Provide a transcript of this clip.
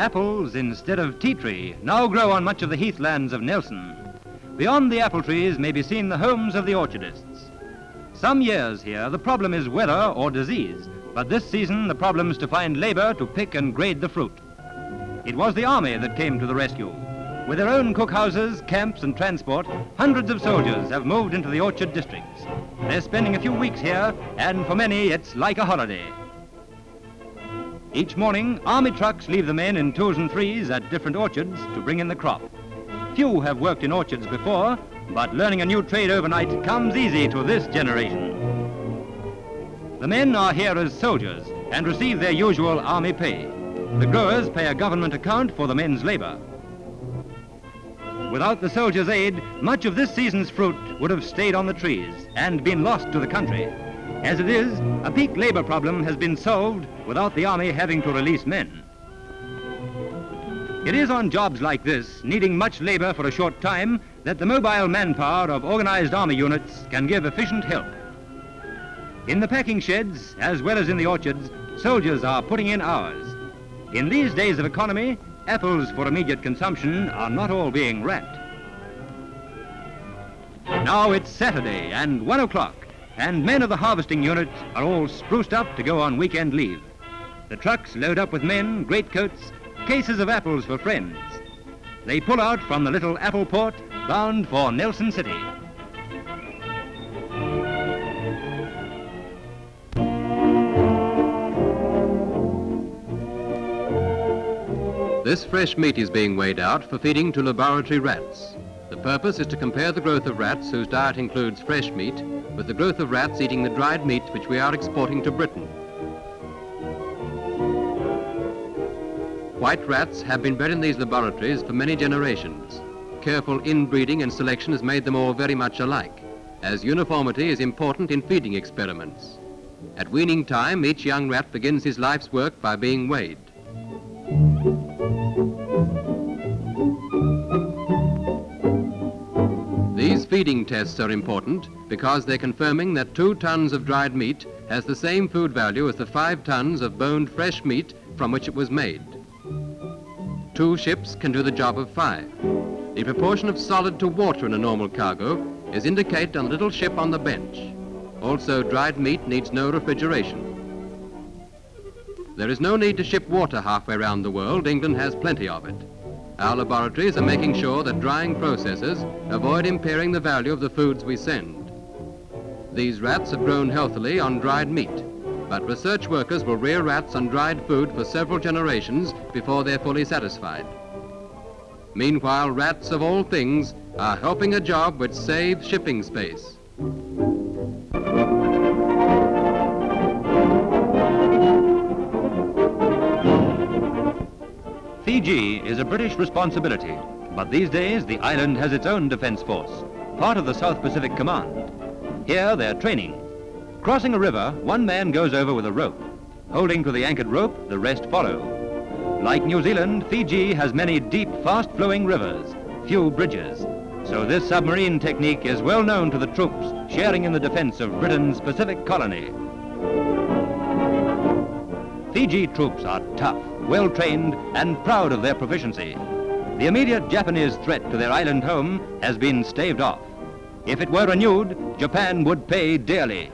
Apples instead of tea tree now grow on much of the heathlands of Nelson. Beyond the apple trees may be seen the homes of the orchardists. Some years here the problem is weather or disease, but this season the problem is to find labor to pick and grade the fruit. It was the army that came to the rescue. With their own cookhouses, camps and transport, hundreds of soldiers have moved into the orchard districts. They're spending a few weeks here, and for many it's like a holiday. Each morning, army trucks leave the men in twos and threes at different orchards to bring in the crop. Few have worked in orchards before, but learning a new trade overnight comes easy to this generation. The men are here as soldiers and receive their usual army pay. The growers pay a government account for the men's labor. Without the soldiers' aid, much of this season's fruit would have stayed on the trees and been lost to the country. As it is, a peak labor problem has been solved without the Army having to release men. It is on jobs like this, needing much labor for a short time, that the mobile manpower of organized Army units can give efficient help. In the packing sheds, as well as in the orchards, soldiers are putting in hours. In these days of economy, apples for immediate consumption are not all being wrapped. Now it's Saturday and one o'clock, and men of the harvesting units are all spruced up to go on weekend leave. The trucks load up with men, greatcoats, cases of apples for friends. They pull out from the little apple port, bound for Nelson City. This fresh meat is being weighed out for feeding to laboratory rats. The purpose is to compare the growth of rats whose diet includes fresh meat with the growth of rats eating the dried meat which we are exporting to Britain. White rats have been bred in these laboratories for many generations. Careful inbreeding and selection has made them all very much alike, as uniformity is important in feeding experiments. At weaning time, each young rat begins his life's work by being weighed. Feeding tests are important because they're confirming that two tons of dried meat has the same food value as the five tons of boned fresh meat from which it was made. Two ships can do the job of five. The proportion of solid to water in a normal cargo is indicated on the little ship on the bench. Also, dried meat needs no refrigeration. There is no need to ship water halfway around the world. England has plenty of it. Our laboratories are making sure that drying processes avoid impairing the value of the foods we send. These rats have grown healthily on dried meat, but research workers will rear rats on dried food for several generations before they're fully satisfied. Meanwhile, rats of all things are helping a job which saves shipping space. Fiji is a British responsibility, but these days the island has its own defense force, part of the South Pacific Command. Here they're training. Crossing a river, one man goes over with a rope. Holding to the anchored rope, the rest follow. Like New Zealand, Fiji has many deep, fast-flowing rivers, few bridges. So this submarine technique is well known to the troops sharing in the defense of Britain's Pacific colony. Fiji troops are tough, well-trained, and proud of their proficiency. The immediate Japanese threat to their island home has been staved off. If it were renewed, Japan would pay dearly.